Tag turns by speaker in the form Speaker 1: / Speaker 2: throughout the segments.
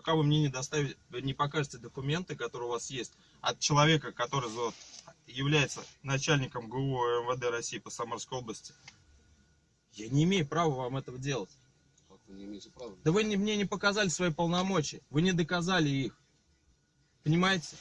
Speaker 1: пока вы мне не доставите, не покажете документы, которые у вас есть, от человека, который является начальником ГУ МВД России по Самарской области, я не имею права вам этого делать.
Speaker 2: Как вы не имеете права?
Speaker 1: Да вы не, мне не показали свои полномочия, вы не доказали их. Понимаете?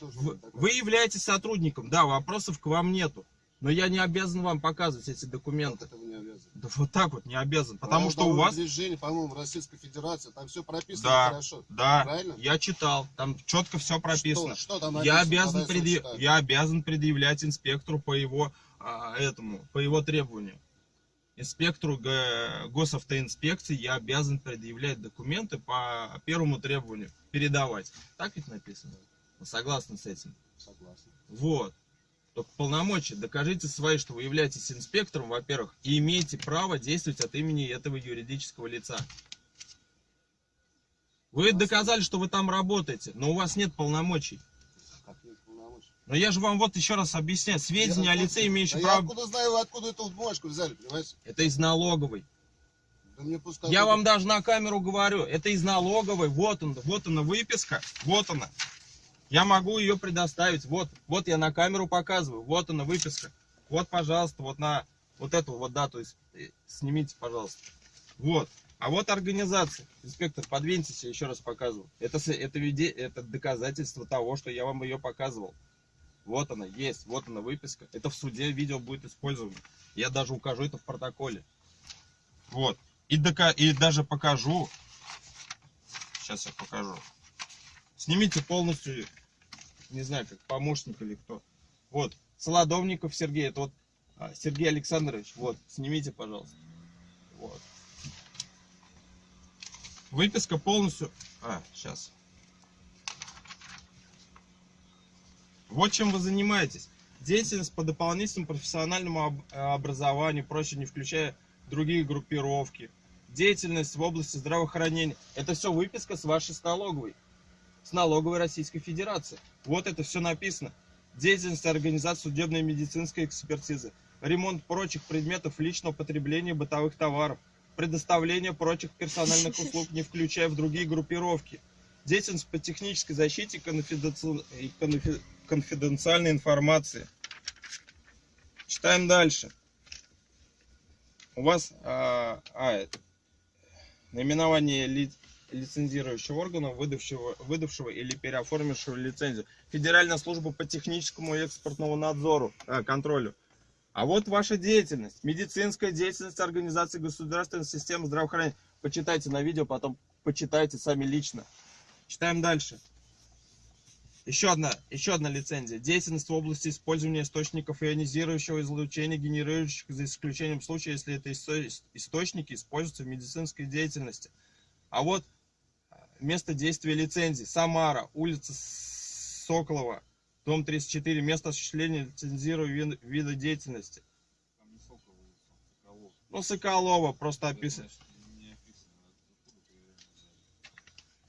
Speaker 1: Вы, вы являетесь сотрудником, да, вопросов к вам нету. Но я не обязан вам показывать эти документы.
Speaker 2: вы не обязаны?
Speaker 1: Да вот так вот не обязан. Потому
Speaker 2: Правила
Speaker 1: что у вас...
Speaker 2: движения, по-моему, в Российской Федерации, там все прописано
Speaker 1: Да,
Speaker 2: хорошо.
Speaker 1: да,
Speaker 2: Правильно?
Speaker 1: я читал, там четко все прописано.
Speaker 2: Что, что там
Speaker 1: Я
Speaker 2: написано?
Speaker 1: обязан,
Speaker 2: Давай
Speaker 1: предъя-
Speaker 2: сочетаем.
Speaker 1: я обязан предъявлять инспектору по его а, этому, по его требованию. Инспектору госавтоинспекции я обязан предъявлять документы по первому требованию, передавать. Так ведь написано? Вы согласны с этим?
Speaker 2: Согласен.
Speaker 1: Вот. Только полномочия. Докажите свои, что вы являетесь инспектором, во-первых, и имеете право действовать от имени этого юридического лица. Вы доказали, что вы там работаете, но у вас нет полномочий. Но я же вам вот еще раз объясняю. Сведения
Speaker 2: Я
Speaker 1: о лице, имеющем
Speaker 2: Да я
Speaker 1: право...
Speaker 2: откуда знаю, вы откуда эту бумажку взяли, понимаете?
Speaker 1: Это из налоговой.
Speaker 2: Да мне пускай
Speaker 1: Я
Speaker 2: будет.
Speaker 1: вам даже на камеру говорю. Это из налоговой. Вот он, вот она выписка. Вот она. Я могу ее предоставить. Вот, вот я на камеру показываю. Вот она выписка. Вот, пожалуйста, вот на вот эту вот дату э, снимите, пожалуйста. Вот. А вот организация. Инспектор, подвиньтесь, я еще раз показываю. Это, это, виде- это доказательство того, что я вам ее показывал. Вот она, есть, вот она выписка. Это в суде видео будет использовано. Я даже укажу это в протоколе. Вот. И, дока- и даже покажу. Сейчас я покажу. Снимите полностью, не знаю, как помощник или кто. Вот. Солодовников Сергей. Это вот а, Сергей Александрович. Вот. Снимите, пожалуйста. Вот. Выписка полностью... А, сейчас. Вот чем вы занимаетесь. Деятельность по дополнительному профессиональному э, образованию, прочее, не включая другие группировки. Деятельность в области здравоохранения. Это все выписка с вашей с налоговой. С налоговой Российской Федерации. Вот это все написано. Деятельность организации судебной и медицинской экспертизы. Ремонт прочих предметов личного потребления бытовых товаров. Предоставление прочих персональных услуг, не включая в другие группировки. Деятельность по технической защите конфиденци- конфи- конфиденциальной информации. Читаем дальше. У вас а, а, наименование ли- лицензирующего органа, выдавшего, выдавшего или переоформившего лицензию. Федеральная служба по техническому и экспортному надзору, а, контролю. А вот ваша деятельность. Медицинская деятельность организации государственной системы здравоохранения. Почитайте на видео, потом почитайте сами лично. Читаем дальше. Еще одна, еще одна лицензия. Деятельность в области использования источников ионизирующего излучения, генерирующих за исключением случая, если это исто- источники используются в медицинской деятельности. А вот место действия лицензии. Самара, улица Соколова, дом 34, место осуществления лицензируемого ви- вида деятельности.
Speaker 3: Там не Соколова, там Соколов.
Speaker 1: Ну, Соколова просто описано.
Speaker 3: взяли?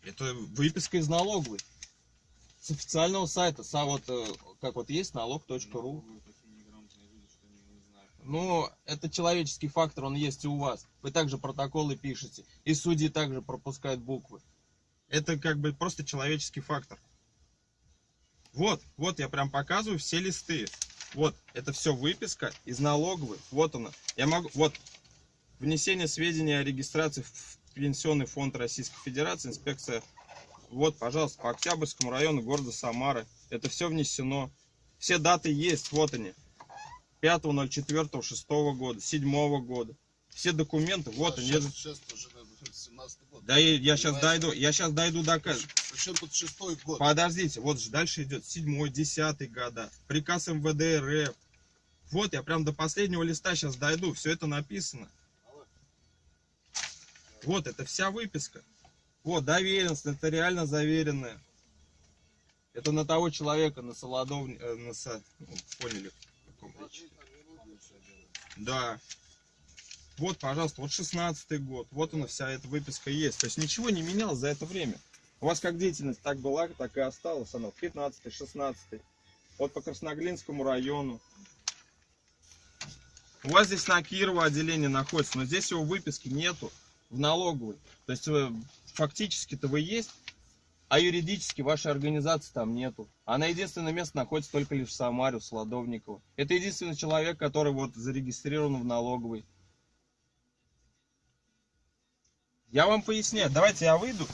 Speaker 1: Это выписка из налоговой. С официального сайта. Са, вот, э, как вот есть налог.ру.
Speaker 3: Знают.
Speaker 1: Ну, это человеческий фактор, он есть и у вас. Вы также протоколы пишете. И судьи также пропускают буквы. Это как бы просто человеческий фактор. Вот, вот я прям показываю все листы. Вот, это все выписка из налоговой. Вот она. Я могу, вот, внесение сведений о регистрации в Пенсионный фонд Российской Федерации, инспекция. Вот, пожалуйста, по Октябрьскому району города Самары. Это все внесено. Все даты есть, вот они. 5.04.06 года, 7 года. Все документы, вот
Speaker 2: А
Speaker 1: они.
Speaker 2: Сейчас, сейчас уже наверное, 17 год.
Speaker 1: Да я, я сейчас дойду, я сейчас дойду до
Speaker 2: Причем тут шестой год?
Speaker 1: Подождите, вот же дальше идет 7 10 года, приказ МВД РФ. Вот я прям до последнего листа сейчас дойду, все это написано. Вот, это вся выписка. Вот, доверенность, нотариально заверенная. Это на того человека, на Солодов... э, на Со- ну, поняли. Да. Вот, пожалуйста, вот 16 год. Вот она вся эта выписка есть. То есть ничего не менялось за это время. У вас как деятельность так была, так и осталась она. 15 16 Вот по Красноглинскому району. У вас здесь на Кирова отделение находится, но здесь его выписки нету в налоговой. То есть э, фактически-то вы есть, а юридически вашей организации там нету. Она единственное место находится только лишь в Самаре, в Сладовниково. Это единственный человек, который вот зарегистрирован в налоговой. Я вам поясняю. Давайте я выйду,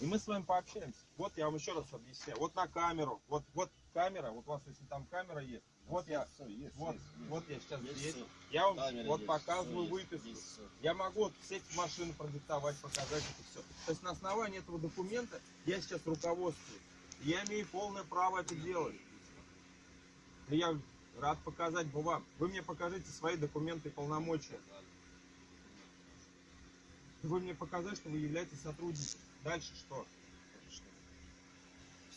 Speaker 1: и мы с вами пообщаемся. Вот я вам еще раз объясняю. Вот на камеру. Вот, вот камера. Вот у вас, если там камера есть. Вот я,
Speaker 3: есть,
Speaker 1: вот,
Speaker 3: есть,
Speaker 1: вот я сейчас
Speaker 3: Есть
Speaker 1: здесь. Я вам
Speaker 3: Камера
Speaker 1: вот
Speaker 3: есть,
Speaker 1: показываю выписку.
Speaker 3: есть всё.
Speaker 1: Я могу вот сесть в машину, продиктовать, показать это все. То есть на основании этого документа я сейчас руководствую. Я имею полное право это делать. Я рад показать бы вам. Вы мне покажите свои документы и полномочия. Вы мне показать, что вы являетесь сотрудником. Дальше что?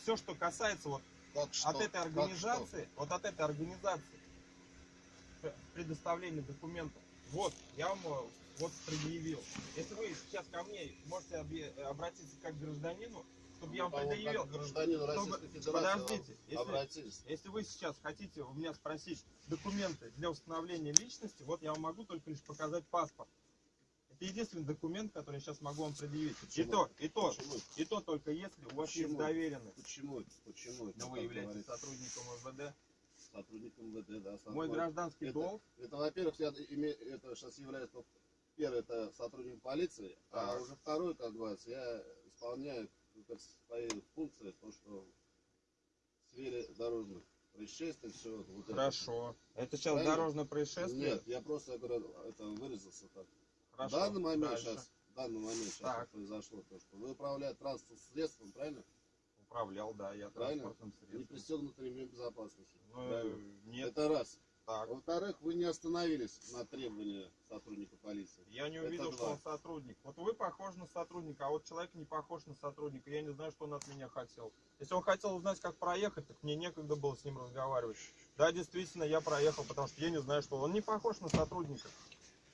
Speaker 1: Все, что касается вот
Speaker 2: Как что?
Speaker 1: от этой
Speaker 2: Как
Speaker 1: организации, вот от этой организации п- предоставление документов. Вот, я вам э, вот предъявил. Если вы сейчас ко мне можете обратиться как к гражданину, чтобы я вам
Speaker 2: а
Speaker 1: предъявил.
Speaker 2: как
Speaker 1: чтобы-
Speaker 2: Российской Федерации
Speaker 1: Подождите, если,
Speaker 2: обратились.
Speaker 1: если вы сейчас хотите у меня спросить документы для установления личности, вот я вам могу только лишь показать паспорт. Это единственный документ, который я сейчас могу вам предъявить. И
Speaker 2: Почему?
Speaker 1: то, и то,
Speaker 2: Почему?
Speaker 1: и то только если у вас есть
Speaker 2: Почему?
Speaker 1: доверенность.
Speaker 2: Почему? Почему? это
Speaker 1: Но вы являетесь
Speaker 2: говорится?
Speaker 1: сотрудником МВД.
Speaker 2: сотрудником ВД, да.
Speaker 1: Мой
Speaker 2: сотрудник.
Speaker 1: гражданский
Speaker 2: это,
Speaker 1: долг
Speaker 2: Это, во-первых, я име- это сейчас является ну, первый это сотрудник полиции, а
Speaker 1: Так.
Speaker 2: уже второй, как говорится, я исполняю как свои функции, то, что в сфере дорожных происшествий, все вот это.
Speaker 1: Хорошо. Это сейчас
Speaker 2: Правильно?
Speaker 1: дорожное происшествие?
Speaker 2: Нет, я просто говорю, это выразился так.
Speaker 1: Хорошо.
Speaker 2: В данный момент
Speaker 1: Дальше.
Speaker 2: сейчас, в данный момент сейчас
Speaker 1: Так.
Speaker 2: произошло то, что вы управляете транспортным средством, правильно?
Speaker 1: Управлял, да, я
Speaker 2: Правильно?
Speaker 1: транспортным
Speaker 2: Не
Speaker 1: средством.
Speaker 2: пристегнутым ремнем безопасности.
Speaker 1: Ну,
Speaker 2: правильно?
Speaker 1: нет,
Speaker 2: Это раз. Во-вторых, вы не остановились на требования сотрудника полиции.
Speaker 1: Я не
Speaker 2: это
Speaker 1: увидел, что
Speaker 2: два.
Speaker 1: он сотрудник. Вот вы похожи на сотрудника, а вот человек не похож на сотрудника. Я не знаю, что он от меня хотел. Если он хотел узнать, как проехать, так мне некогда было с ним разговаривать. Да, действительно, я проехал, потому что я не знаю, что он не похож на сотрудника.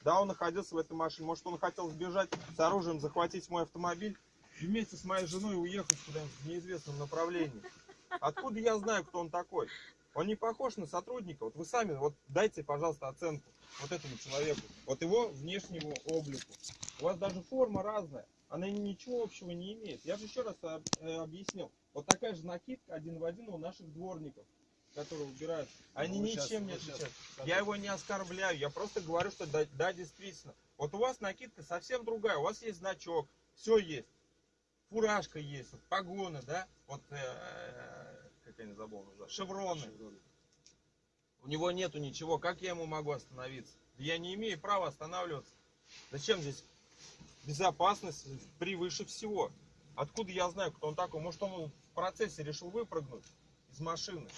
Speaker 1: Да, он находился в этой машине. Может, он хотел сбежать с оружием, захватить мой автомобиль и вместе с моей женой уехать куда-нибудь в неизвестном направлении. Откуда я знаю, кто он такой? Он не похож на сотрудника. Вот вы сами, вот дайте, пожалуйста, оценку вот этому человеку, вот его внешнему облику. У вас даже форма разная, она ничего общего не имеет. Я же еще раз э, объяснил. Вот такая же накидка один в один у наших дворников, которые убирают. Они
Speaker 2: Ну,
Speaker 1: ничем не
Speaker 2: вы щас-
Speaker 1: отличаются. Я его не оскорбляю, я просто говорю, что да, да, действительно. Вот у вас накидка совсем другая, у вас есть значок, все есть. Фуражка есть, вот погоны, да, вот, э, как я не забыл, уже, шевроны. У него нету ничего, как я ему могу остановиться? Я не имею права останавливаться. Зачем здесь безопасность превыше всего? Откуда я знаю, кто он такой? Может, он в процессе решил выпрыгнуть из машины?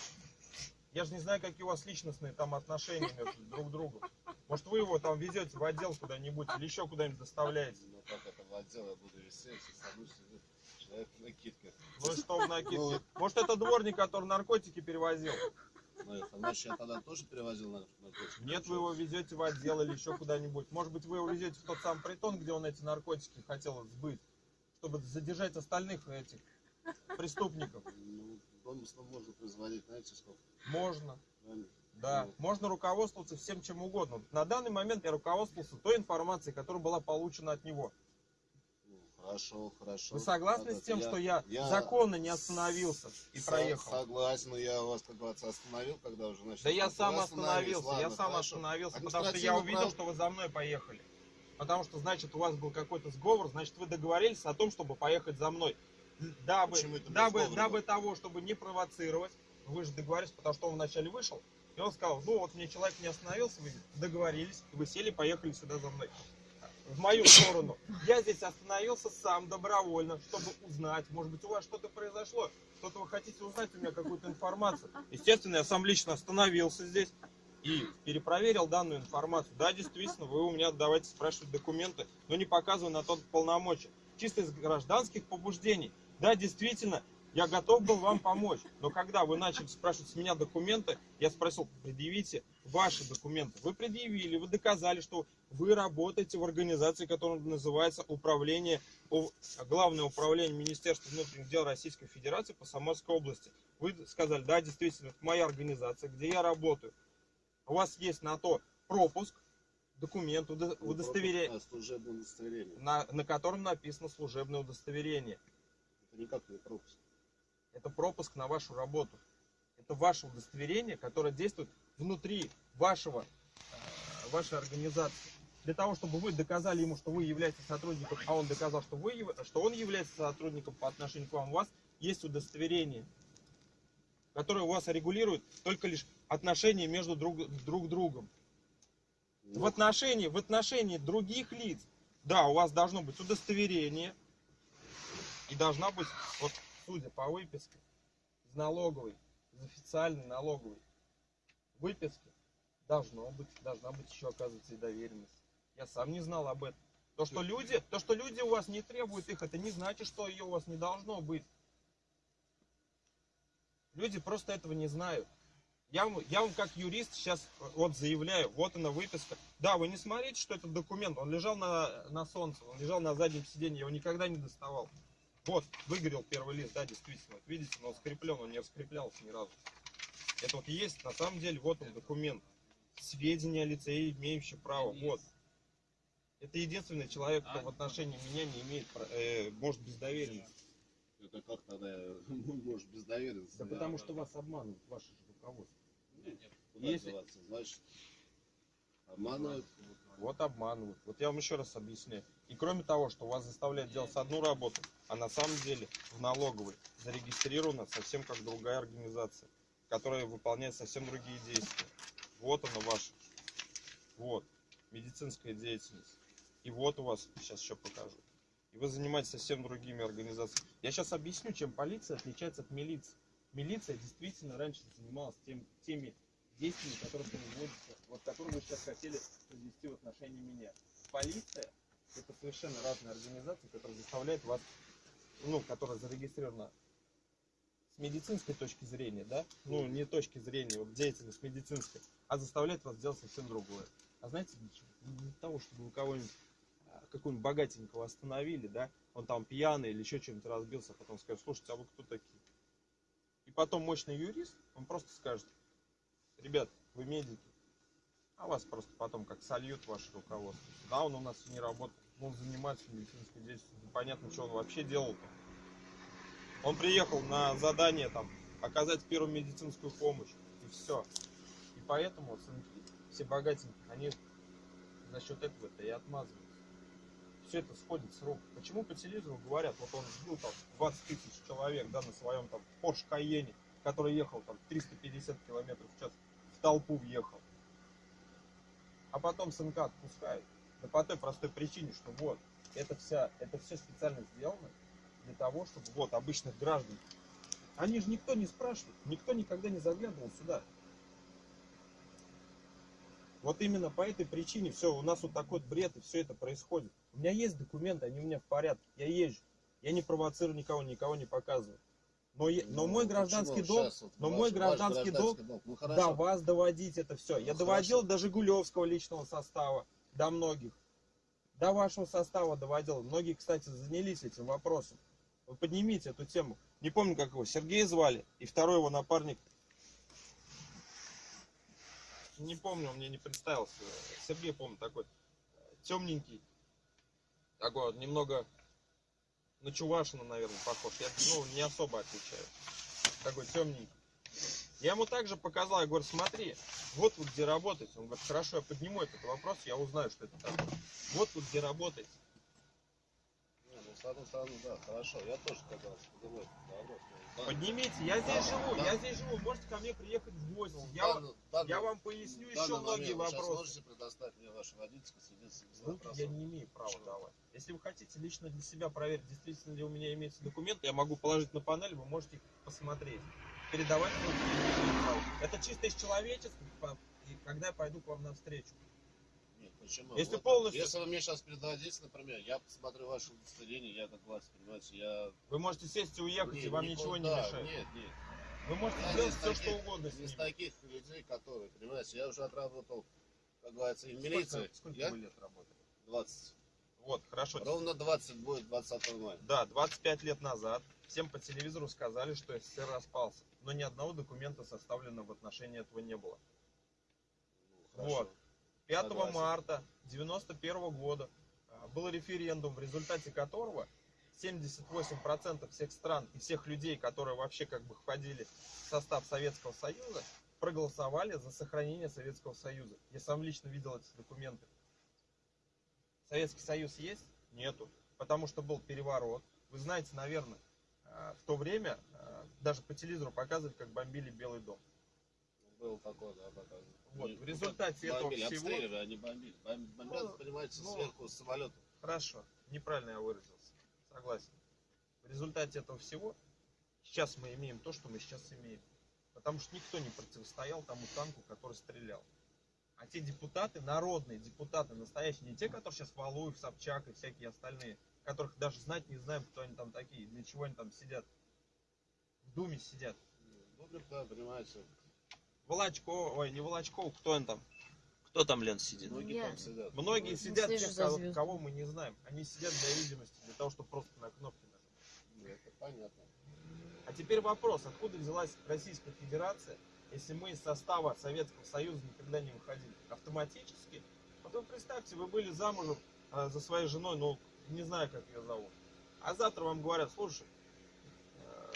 Speaker 1: Я же не знаю, какие у вас личностные там отношения между друг другом. Может, вы его там везете в отдел куда-нибудь или еще куда-нибудь доставляете?
Speaker 3: Ну как это в отдел я буду сидит человек в накидках.
Speaker 1: Ну что в накидке?
Speaker 2: Ну,
Speaker 1: Может, это дворник, который наркотики перевозил?
Speaker 3: Ну значит, я тогда тоже перевозил на наркотики.
Speaker 1: Нет, вы его везете в отдел или еще куда-нибудь. Может быть, вы его везете в тот самый притон, где он эти наркотики хотел сбыть, чтобы задержать остальных этих преступников.
Speaker 2: Ну, домыслов можно производить, знаете, сколько?
Speaker 1: Можно,
Speaker 2: правильно?
Speaker 1: да.
Speaker 2: Ну.
Speaker 1: Можно руководствоваться всем чем угодно. На данный момент я руководствовался той информацией, которая была получена от него.
Speaker 2: Ну, хорошо, хорошо.
Speaker 1: Вы согласны
Speaker 2: Так
Speaker 1: с тем,
Speaker 2: это
Speaker 1: что я,
Speaker 2: я
Speaker 1: законно не остановился и
Speaker 2: со-
Speaker 1: проехал?
Speaker 2: Согласен, но я вас, как говорится, остановил, когда уже начал.
Speaker 1: Да я сам остановился, я
Speaker 2: ладно,
Speaker 1: сам
Speaker 2: хорошо.
Speaker 1: остановился, потому что я
Speaker 2: Административное
Speaker 1: увидел,
Speaker 2: право-
Speaker 1: что вы за мной поехали. Потому что, значит, у вас был какой-то сговор, значит, вы договорились о том, чтобы поехать за мной. Дабы, дабы, дабы того, чтобы не провоцировать, вы же договорились, потому что он вначале вышел, и он сказал, ну вот мне человек не остановился, вы договорились, и вы сели, поехали сюда за мной. В мою сторону. Я здесь остановился сам добровольно, чтобы узнать, может быть, у вас что-то произошло, что-то вы хотите узнать у меня какую-то информацию. Естественно, я сам лично остановился здесь и перепроверил данную информацию. Да, действительно, вы у меня давайте спрашивать документы, но не показывая на тот полномочия. Чисто из гражданских побуждений. Да, действительно, я готов был вам помочь. Но когда вы начали спрашивать с меня документы, я спросил, предъявите ваши документы. Вы предъявили, вы доказали, что вы работаете в организации, которая называется Управление, Главное управление Министерства внутренних дел Российской Федерации по Самарской области. Вы сказали, да, действительно, это моя организация, где я работаю. У вас есть на то пропуск, документ,
Speaker 2: Ну,
Speaker 1: удостоверение.
Speaker 2: на,
Speaker 1: на котором написано служебное удостоверение.
Speaker 2: Это никак не пропуск.
Speaker 1: Это пропуск на вашу работу. Это ваше удостоверение, которое действует внутри вашего, э, вашей организации. Для того, чтобы вы доказали ему, что вы являетесь сотрудником, а он доказал, что, вы, что он является сотрудником по отношению к вам, у вас есть удостоверение, которое у вас регулирует только лишь отношения между друг, друг другом. В
Speaker 2: Ну,
Speaker 1: отношении, в отношении других лиц, да, у вас должно быть удостоверение, и должна быть, вот судя по выписке, из налоговой, из официальной налоговой выписки, должно быть, должна быть еще, оказывается, и доверенность. Я сам не знал об этом. То, что люди, то, что люди у вас не требуют их, это не значит, что ее у вас не должно быть. Люди просто этого не знают. Я вам, я вам как юрист сейчас вот заявляю, вот она выписка. Да, вы не смотрите, что этот документ, он лежал на, на солнце, он лежал на заднем сиденье, я его никогда не доставал. Вот, выгорел первый лист, да, действительно. Вот видите, но он скреплен, он не раскреплялся ни разу. Это вот есть, на самом деле, вот он документ. Сведения о лице, имеющие право, вот. Это единственный человек, кто в отношении меня не имеет, э, может без доверенности.
Speaker 2: Это как тогда может без доверенности?
Speaker 1: Да потому что вас обманывают, ваше же руководство.
Speaker 2: Куда
Speaker 1: Если-
Speaker 2: деваться? Значит, обманывают.
Speaker 1: Вот обманывают. Вот я вам еще раз объясняю. И кроме того, что вас заставляют делать одну работу, а на самом деле в налоговой зарегистрирована совсем как другая организация, которая выполняет совсем другие действия. Вот она ваша. Вот. Медицинская деятельность. И вот у вас, сейчас еще покажу. И вы занимаетесь совсем другими организациями. Я сейчас объясню, чем полиция отличается от милиции. Милиция действительно раньше занималась тем, теми действиями, которые производятся, вот которые вы сейчас хотели произвести в отношении меня. Полиция это совершенно разные организации, которые заставляют вас, ну, которая зарегистрирована с медицинской точки зрения, да, ну, не точки зрения, вот деятельность медицинская, а заставляет вас делать совсем другое. А знаете для того, чтобы вы кого-нибудь, а, какого-нибудь богатенького остановили, да, он там пьяный или еще чем-то разбился, а потом скажет, слушайте, а вы кто такие? И потом мощный юрист, он просто скажет, ребят, вы медики, а вас просто потом как сольют ваше руководство. Да, он у нас не работает, он занимается медицинской деятельностью, непонятно, что он вообще делал-то. Он приехал на задание там оказать первую медицинскую помощь, и все. И поэтому сынки, все богатенькие, они за счет этого-то и отмазываются. Все это сходит с рук. Почему по телевизору говорят, вот он сбил там 20 тысяч человек, да, на своем там Porsche Cayenne, который ехал там 350 километров в час, толпу въехал. А потом сынка отпускают. Да по той простой причине, что вот, это вся, это все специально сделано для того, чтобы вот обычных граждан. Они же никто не спрашивает, никто никогда не заглядывал сюда. Вот именно по этой причине все, у нас вот такой бред и все это происходит. У меня есть документы, они у меня в порядке, я езжу. Я не провоцирую никого, никого не показываю. Но, я- но
Speaker 2: Ну,
Speaker 1: мой
Speaker 2: почему
Speaker 1: гражданский долг,
Speaker 2: вот
Speaker 1: но
Speaker 2: ваш-
Speaker 1: мой
Speaker 2: ваш
Speaker 1: гражданский долг
Speaker 2: Ну
Speaker 1: до
Speaker 2: хорошо.
Speaker 1: вас доводить это все. Я
Speaker 2: Ну,
Speaker 1: доводил
Speaker 2: хорошо.
Speaker 1: до Жигулевского личного состава, до многих. До вашего состава доводил. Многие, кстати, занялись этим вопросом. Вы поднимите эту тему. Не помню, как его, Сергей звали, и второй его напарник. Не помню, он мне не представился. Сергей, помню, такой темненький. Такой вот немного на Чувашина, наверное, похож. Я ну, не особо отличаю. Такой темненький. Я ему также показал, я говорю, смотри, вот вы где работаете. Он говорит, хорошо, я подниму этот вопрос, я узнаю, что это такое. Вот вы где работаете.
Speaker 2: Не, ну, с одной стороны, да, хорошо. Я тоже но в дан-
Speaker 1: Поднимите, я здесь
Speaker 2: Да,
Speaker 1: живу,
Speaker 2: да.
Speaker 1: я здесь живу, можете ко мне приехать в гости.
Speaker 2: ну,
Speaker 1: Я, вам-
Speaker 2: данный- данный-
Speaker 1: я вам поясню еще
Speaker 2: данный
Speaker 1: многие
Speaker 2: момент вы
Speaker 1: вопросы.
Speaker 2: можете предоставить мне ваше водительское свидетельство
Speaker 1: Руки
Speaker 2: вопросов?
Speaker 1: я не имею права
Speaker 2: Почему?
Speaker 1: давать. Если вы хотите лично для себя проверить, действительно ли у меня имеется документ, я могу положить на панель, вы можете их посмотреть. Передавать руки. Это чисто из и когда я пойду к вам навстречу.
Speaker 2: Почему?
Speaker 1: Если
Speaker 2: Вот,
Speaker 1: полностью-
Speaker 2: Если вы мне сейчас передадите, например, я посмотрю ваше удостоверение, я власть, понимаете, я...
Speaker 1: Вы можете сесть и уехать,
Speaker 2: Нет,
Speaker 1: и вам ничего не мешает.
Speaker 2: Нет, нет.
Speaker 1: Вы можете
Speaker 2: Я
Speaker 1: делать
Speaker 2: не
Speaker 1: все,
Speaker 2: из
Speaker 1: что
Speaker 2: таких-
Speaker 1: угодно с
Speaker 2: из таких людей, которые, понимаете, я уже отработал, как говорится, и в
Speaker 1: Сколько,
Speaker 2: милиции.
Speaker 1: сколько
Speaker 2: я
Speaker 1: вы лет работали?
Speaker 2: 20.
Speaker 1: Вот, хорошо.
Speaker 2: Ровно 20 будет 20 мая.
Speaker 1: Да, 25 лет назад всем по телевизору сказали, что СССР распался. Но ни одного документа составленного в отношении этого не было.
Speaker 2: Ну, хорошо.
Speaker 1: Вот. 5
Speaker 2: Согласен.
Speaker 1: марта 91 года а, был референдум, в результате которого 78% всех стран и всех людей, которые вообще как бы входили в состав Советского Союза, проголосовали за сохранение Советского Союза. Я сам лично видел эти документы. Советский Союз есть? Нету. Потому что был переворот. Вы знаете, наверное, а, в то время а, даже по телевизору показывали, как бомбили Белый дом.
Speaker 2: Был такой, да, показывал.
Speaker 1: Вот, в результате этого
Speaker 2: бомбили,
Speaker 1: всего-
Speaker 2: обстреливали, они бомбили. Бом- Бомбят,
Speaker 1: Ну,
Speaker 2: понимаете,
Speaker 1: ну,
Speaker 2: сверху с самолета.
Speaker 1: Хорошо, неправильно я выразился. Согласен. В результате этого всего сейчас мы имеем то, что мы сейчас имеем. Потому что никто не противостоял тому танку, который стрелял. А те депутаты, народные депутаты, настоящие, не те, которые сейчас Валуев, Собчак и всякие остальные, которых даже знать не знаем, кто они там такие, для чего они там сидят. В Думе сидят.
Speaker 2: Ну, да, понимаете,
Speaker 1: Волочков, ой, не Волочков, кто он там? Кто там, Лен, сидит?
Speaker 2: многие
Speaker 4: Я-
Speaker 2: там сидят.
Speaker 1: Многие
Speaker 4: Не
Speaker 1: сидят,
Speaker 4: слежу
Speaker 1: тех, кого, кого мы не знаем. Они сидят для видимости, для того, чтобы просто на кнопки нажать.
Speaker 2: Ну, Это понятно.
Speaker 1: А теперь вопрос, откуда взялась Российская Федерация, если мы из состава Советского Союза никогда не выходили? Автоматически? Вы представьте, вы были замужем э, за своей женой, ну, не знаю, как ее зовут. А завтра вам говорят, слушай, э,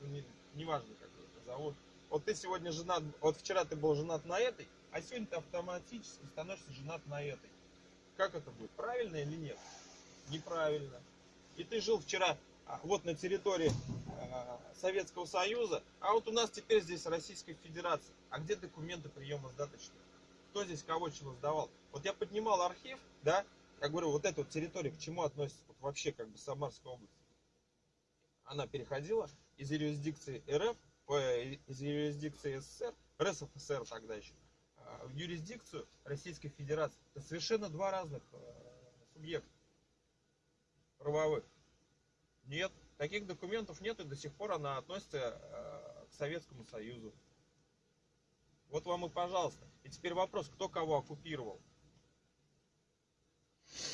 Speaker 1: ну, не, неважно, как ее зовут. Вот ты сегодня женат, вот вчера ты был женат на этой, а сегодня ты автоматически становишься женат на этой. Как это будет? Правильно или нет? Неправильно. И ты жил вчера а, вот на территории а, Советского Союза, а вот у нас теперь здесь Российская Федерация. А где документы приема сдаточные? Кто здесь кого чего сдавал? Вот я поднимал архив, да, я говорю, вот эта вот территория к чему относится вот вообще как бы Самарская область? Она переходила из юрисдикции РФ, ой, из юрисдикции СССР, РСФСР тогда еще, а, в юрисдикцию Российской Федерации. Это совершенно два разных э, субъекта правовых. Нет, таких документов нет, и до сих пор она относится э, к Советскому Союзу. Вот вам и пожалуйста. И теперь вопрос, кто кого оккупировал.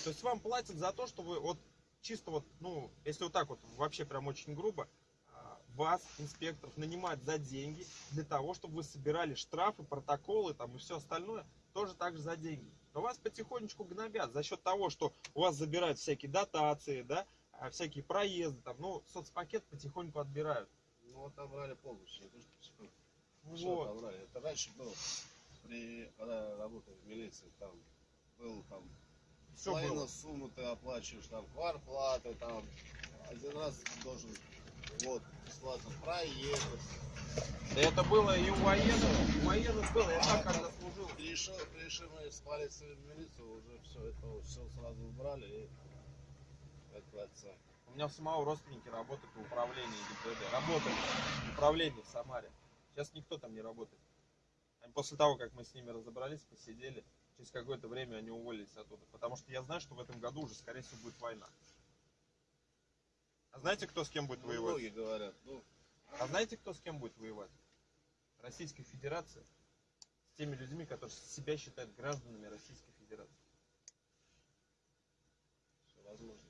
Speaker 1: То есть вам платят за то, что вы вот чисто вот, ну, если вот так вот вообще прям очень грубо, вас, инспекторов, нанимают за деньги для того, чтобы вы собирали штрафы, протоколы там и все остальное, тоже так же за деньги. Но вас потихонечку гнобят за счет того, что у вас забирают всякие дотации, да, а, всякие проезды, там, ну, соцпакет потихоньку отбирают.
Speaker 2: Ну, вот отобрали полностью. Не то, что потихоньку.
Speaker 1: Вот.
Speaker 2: отобрали? Это раньше было, при, когда работал в милиции, там был там
Speaker 1: Все
Speaker 2: половину
Speaker 1: было.
Speaker 2: сумму ты оплачиваешь, там кварплаты, там один раз должен вот бесплатно проехать.
Speaker 1: Да это было и у военных, у военных было, я так когда служил.
Speaker 2: Перешел, перешли мы с полиции в милицию, уже все это все сразу убрали и как говорится,
Speaker 1: У меня у самого родственники работают в управлении ГИБДД. Работали в управлении в Самаре. Сейчас никто там не работает. Они после того, как мы с ними разобрались, посидели, через какое-то время они уволились оттуда. Потому что я знаю, что в этом году уже, скорее всего, будет война. А знаете, кто с кем будет
Speaker 2: ну,
Speaker 1: воевать?
Speaker 2: многие говорят, ну,
Speaker 1: А знаете, кто с кем будет воевать? Российская Федерация с теми людьми, которые себя считают гражданами Российской Федерации.
Speaker 2: все возможно.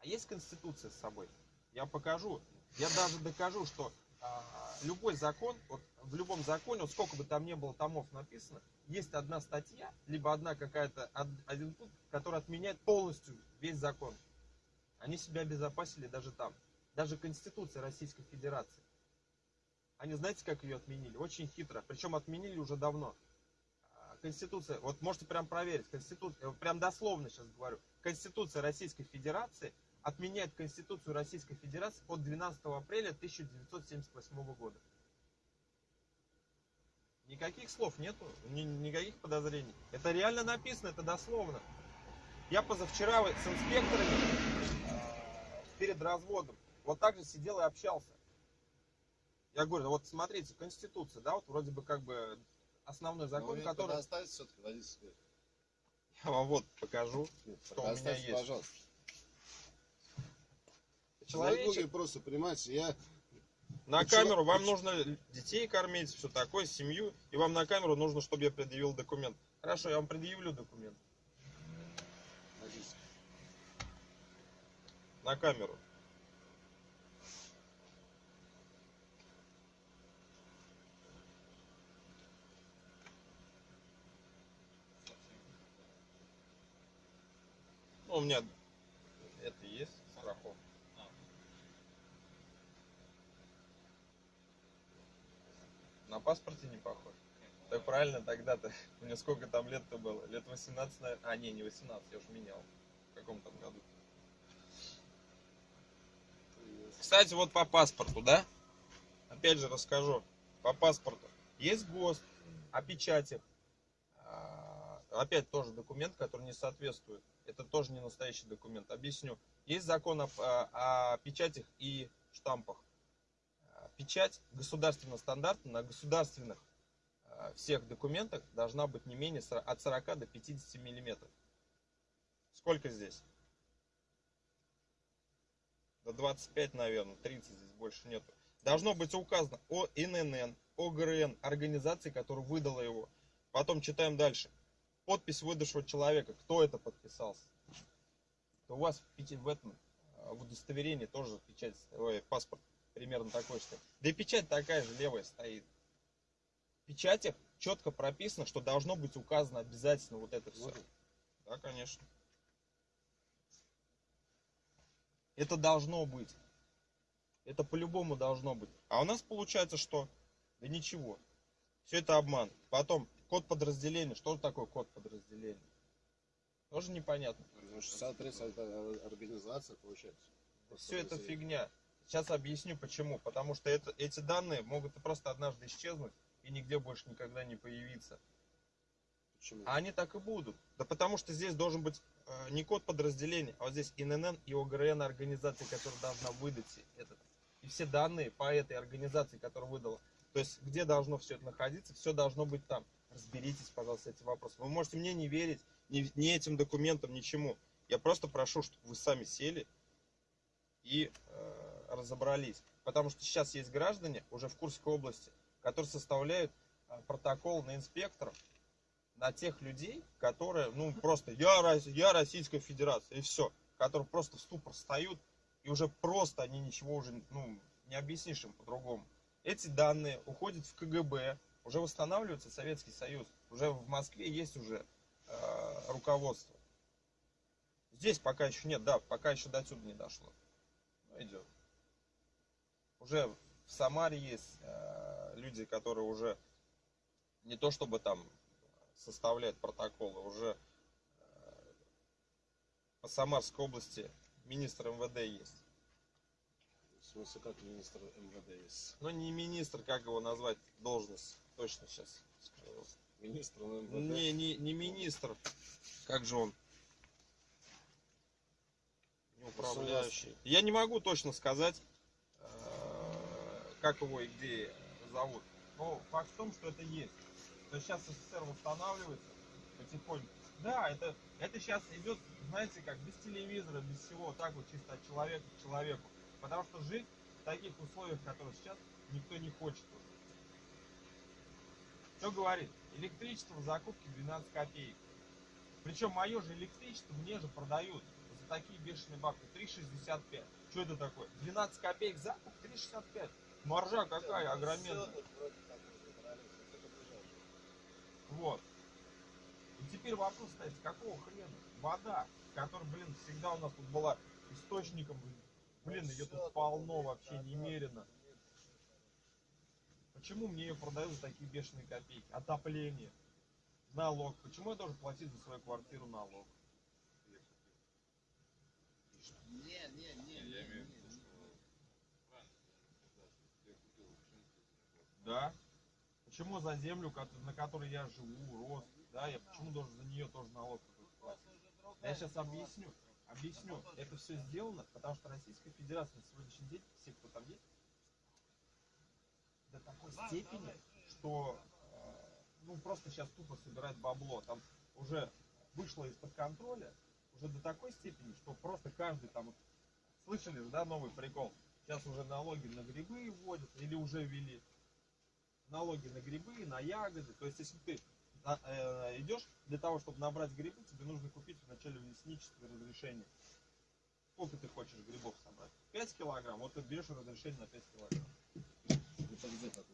Speaker 1: А есть конституция с собой? Я покажу. Я даже докажу, что а, любой закон, вот в любом законе, вот сколько бы там ни было томов написано, есть одна статья, либо одна какая-то, од- один пункт, который отменяет полностью весь закон. Они себя обезопасили даже там. Даже Конституция Российской Федерации. Они знаете, как ее отменили? Очень хитро. Причем отменили уже давно. А, Конституция, вот можете прям проверить, Конституция, прям дословно сейчас говорю. Конституция Российской Федерации отменяет Конституцию Российской Федерации от 12 апреля 1978 года. Никаких слов нету, ни- никаких подозрений. Это реально написано, это дословно. Я позавчера с инспекторами перед разводом вот так же сидел и общался. Я говорю, вот смотрите, Конституция, да, вот вроде бы как бы основной
Speaker 2: Но
Speaker 1: закон,
Speaker 2: вы
Speaker 1: который...
Speaker 2: предоставьте все-таки водительское.
Speaker 1: Я вам вот покажу. Что у меня есть.
Speaker 2: пожалуйста.
Speaker 1: Человечек,
Speaker 2: просто, понимаете, я
Speaker 1: на
Speaker 2: Почему-
Speaker 1: камеру вам
Speaker 2: почему-
Speaker 1: нужно детей кормить, все такое, семью, и вам на камеру нужно, чтобы я предъявил документ. Хорошо, я вам предъявлю документ на камеру. Ну, у меня это есть страховка. На паспорте не похож. Так правильно тогда-то. Мне сколько там лет-то было? Лет 18, наверное. А, не, не 18, я уже менял. В каком там году? -то. Кстати, вот по паспорту, да? Опять же расскажу. По паспорту. Есть ГОСТ о печатях. А, Опять тоже документ, который не соответствует. Это тоже не настоящий документ. Объясню. Есть закон о, о- о печатях и штампах. А, Печать государственного стандарта на государственных а, всех документах должна быть не менее от 40 до 50 миллиметров. Сколько здесь? До 25, наверное, 30 здесь больше нету. Должно быть указано о ИНН, ОГРН, организации, которая выдала его. Потом читаем дальше. Подпись выдавшего человека. Кто это подписался? То у вас в в этом э, в удостоверении тоже печать, ой, паспорт примерно такой что. Да и печать такая же левая стоит. В печатях четко прописано, что должно быть указано обязательно вот это все. Да, конечно. Это должно быть. Это по-любому должно быть. А у нас получается что? Да ничего. Все это обман. Потом код подразделения. Что же такое код подразделения? Тоже непонятно.
Speaker 2: Ну, 63 это организация, получается.
Speaker 1: Все это фигня. Сейчас объясню почему. Потому что это, эти данные могут просто однажды исчезнуть и нигде больше никогда не появиться.
Speaker 2: Почему?
Speaker 1: А они так и будут. Да потому что здесь должен быть не код подразделения, а вот здесь ИНН и ОГРН организации, которая должна выдать этот. И все данные по этой организации, которая выдала. То есть, где должно все это находиться, все должно быть там. Разберитесь, пожалуйста, с этим вопросом. Вы можете мне не верить, ни, ни этим документам, ничему. Я просто прошу, чтобы вы сами сели и э, разобрались. Потому что сейчас есть граждане уже в Курской области, которые составляют э, протокол на инспекторов, на тех людей, которые, ну, просто, я, я Российская Федерация, и все, которые просто в ступор встают, и уже просто они ничего уже, ну, не объяснишь им по-другому. Эти данные уходят в КГБ, уже восстанавливается Советский Союз, уже в Москве есть уже э, руководство. Здесь пока еще нет, да, пока еще до сюда не дошло. Но идет. Уже в Самаре есть э, люди, которые уже не то чтобы там составляют протоколы, уже э, по Самарской области министр МВД есть.
Speaker 2: В смысле, как министр МВД есть?
Speaker 1: Но не министр, как его назвать, должность, точно сейчас.
Speaker 2: Министр МВД?
Speaker 1: Не, не, не министр, как же он? Управляющий. Я не могу точно сказать, э, как его и где зовут. Но факт в том, что это есть. То сейчас СССР восстанавливается потихоньку. Да, это, это сейчас идет, знаете, как без телевизора, без всего, так вот чисто от человека к человеку. Потому что жить в таких условиях, которые сейчас, никто не хочет уже. Что говорит? Электричество в закупке 12 копеек. Причем мое же электричество мне же продают за такие бешеные бабки 3,65. Что это такое? 12 копеек закуп 3,65. Маржа какая огроменная. Вот. И теперь вопрос стоит, с какого хрена вода, которая, блин, всегда у нас тут была источником, блин, ее тут полно вообще немерено. Почему мне ее продают за такие бешеные копейки? Отопление, налог. Почему я должен платить за свою квартиру налог?
Speaker 3: Не, не, не, я имею в виду, что правильно, да,
Speaker 1: Почему за землю, на которой я живу, рос, да, я почему должен за нее тоже налог платить? Я сейчас объясню. Объясню. Это все сделано, потому что Российская Федерация на сегодняшний день, все, кто там есть, до такой степени, что э, ну просто сейчас тупо собирать бабло. Там уже вышло из-под контроля, уже до такой степени, что просто каждый там, слышали же, да, новый прикол? Сейчас уже налоги на грибы вводят или уже ввели налоги на грибы, на ягоды. То есть, если ты на- э, идешь для того, чтобы набрать грибы, тебе нужно купить вначале лесничество разрешение. Сколько ты хочешь грибов собрать? 5 килограмм. Вот ты берешь разрешение на 5 килограмм.
Speaker 2: Это где так?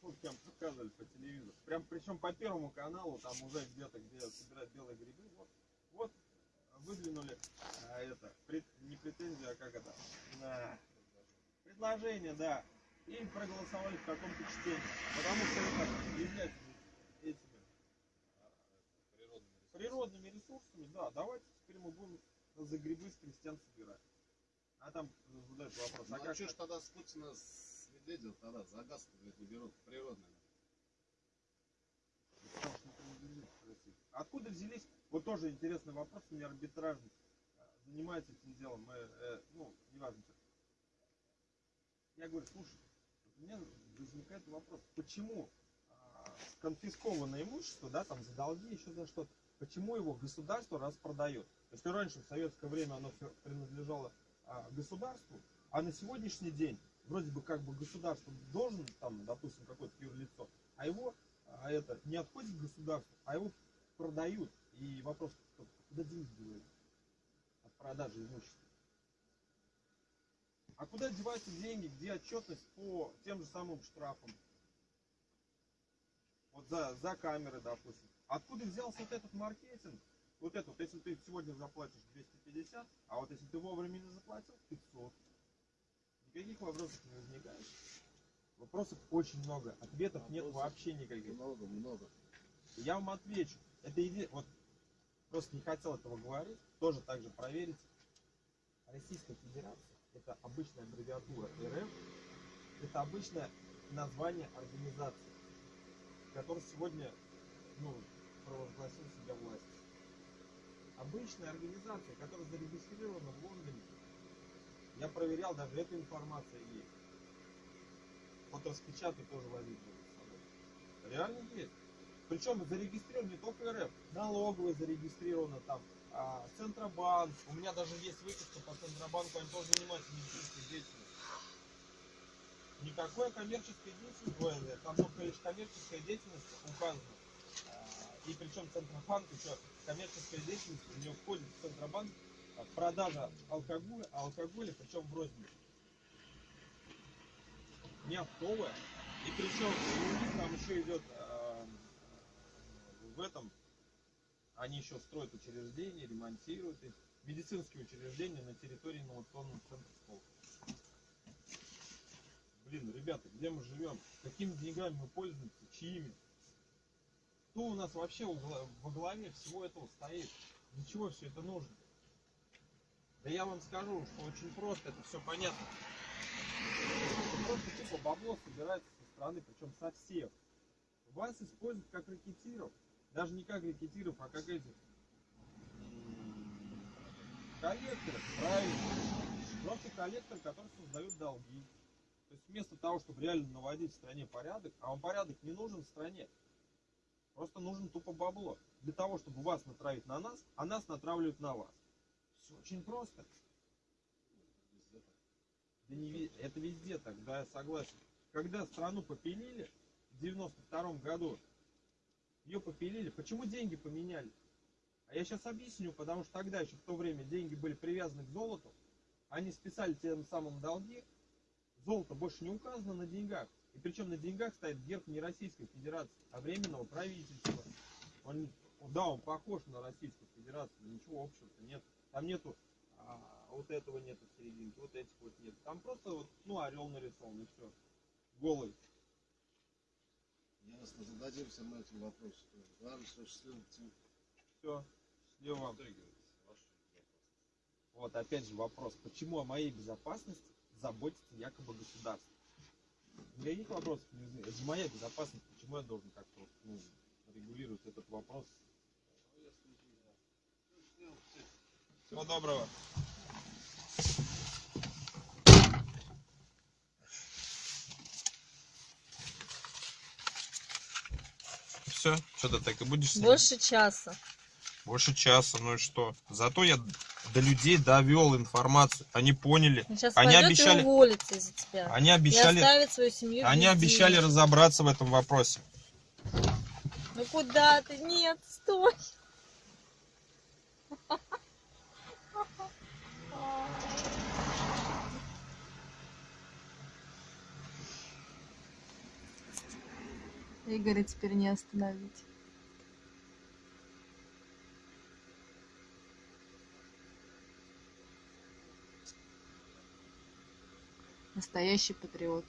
Speaker 1: Вот прям показывали по телевизору. Прям причем по первому каналу, там уже где-то, где собирают белые грибы, вот, вот выдвинули а, это, пред- не претензию, а как это, на предложение, да, и проголосовали в каком-то чтении. Потому что это является этими
Speaker 3: Природными
Speaker 1: природными ресурсами, да, давайте теперь мы будем за грибы с крестьян собирать. А там задают вопрос,
Speaker 2: Ну
Speaker 1: а
Speaker 2: а
Speaker 1: как
Speaker 2: что ж тогда с Путина с Медведев тогда за газ не берут
Speaker 1: России. Откуда взялись? Вот тоже интересный вопрос, у меня арбитражник э, занимается этим делом, мы, э, ну, неважно. Я говорю, слушай, меня возникает вопрос, почему а, конфискованное имущество, да, там за долги, еще за что-то, почему его государство распродает? Если раньше в советское время оно всё принадлежало а, государству, а на сегодняшний день вроде бы как бы государство должен, там, допустим, какое-то юрлицо, а его а это не отходит государству, а его продают. И вопрос, куда деньги деваются от продажи имущества? А куда деваются деньги, где отчетность по тем же самым штрафам? Вот за, за камеры, допустим. Откуда взялся вот этот маркетинг? Вот это вот, если ты сегодня заплатишь 250, а вот если ты вовремя не заплатил, 500. Никаких вопросов не возникает. Вопросов очень много, ответов нет
Speaker 2: Вопросов
Speaker 1: вообще никаких.
Speaker 2: Много, много.
Speaker 1: Я вам отвечу. Это иде... вот просто не хотел этого говорить, тоже так же проверить. Российская Федерация это обычная аббревиатура РФ, это обычное название организации, которая сегодня ну, провозгласил себя власть. Обычная организация, которая зарегистрирована в Лондоне. Я проверял, даже эта информация есть. Вот распечатать тоже возить с собой. Реально есть. Причем зарегистрирован не только РФ, налоговая зарегистрирована там, а, Центробанк. У меня даже есть выписка по Центробанку, они тоже занимаются медицинской деятельностью. Никакой коммерческой деятельности, там только лишь коммерческая деятельность указана. А, И причем Центробанк еще коммерческая деятельность, у него входит в Центробанк а, продажа алкоголя, алкоголя причем в розницу. Не оптовая. И причем там еще идет а, в этом, они еще строят учреждения, ремонтируют их, медицинские учреждения на территории инновационного центра Сколково. Блин, ребята, где мы живем? Какими деньгами мы пользуемся? Чьими? Кто у нас вообще во гла- во главе всего этого стоит? Для чего все это нужно? Да я вам скажу, что очень просто, это все понятно. Просто тупо бабло собирается со стороны, причем со всех. Вас используют как ракетиров. Даже не как ракетиров, а как этих коллекторов, правильно. Просто коллектор, который создает долги. То есть вместо того, чтобы реально наводить в стране порядок, а вам порядок не нужен в стране. Просто нужен тупо бабло. Для того, чтобы вас натравить на нас, а нас натравливают на вас. Все очень просто. Да не это везде так, да, я согласен. Когда страну попилили в 92 году, ее попилили, почему деньги поменяли? А я сейчас объясню, потому что тогда еще в то время деньги были привязаны к золоту, они списали тем самым долги, золото больше не указано на деньгах. И причем на деньгах стоит герб не Российской Федерации, а Временного правительства. Он, да, он похож на Российскую Федерацию, но ничего общего-то нет. Там нету а, вот этого нету в серединке, вот этих вот нет. Там просто вот, ну, орел нарисован и все. Голый.
Speaker 2: Ясно, зададимся мы этим вопросом. Главное, что счастливо
Speaker 1: Все. Счастливо вам. Вот опять же вопрос, почему о моей безопасности заботится якобы государство? Никаких вопросов не возникает. Это же моя безопасность, почему я должен как-то ну, регулировать этот вопрос?
Speaker 2: Ну.
Speaker 1: Всего доброго. Все, что ты так и будешь снимать?
Speaker 4: Больше часа.
Speaker 1: Больше часа, ну и что? Зато я до людей довел информацию. Они поняли.
Speaker 4: Он сейчас
Speaker 1: Они
Speaker 4: пойдет
Speaker 1: обещали-
Speaker 4: и уволится из-за тебя.
Speaker 1: Они
Speaker 4: И
Speaker 1: обещали,
Speaker 4: оставит свою семью
Speaker 1: они
Speaker 4: без
Speaker 1: обещали разобраться в этом вопросе.
Speaker 4: Ну куда ты? Нет, стой. Игоря теперь не остановить.
Speaker 5: Настоящий патриот.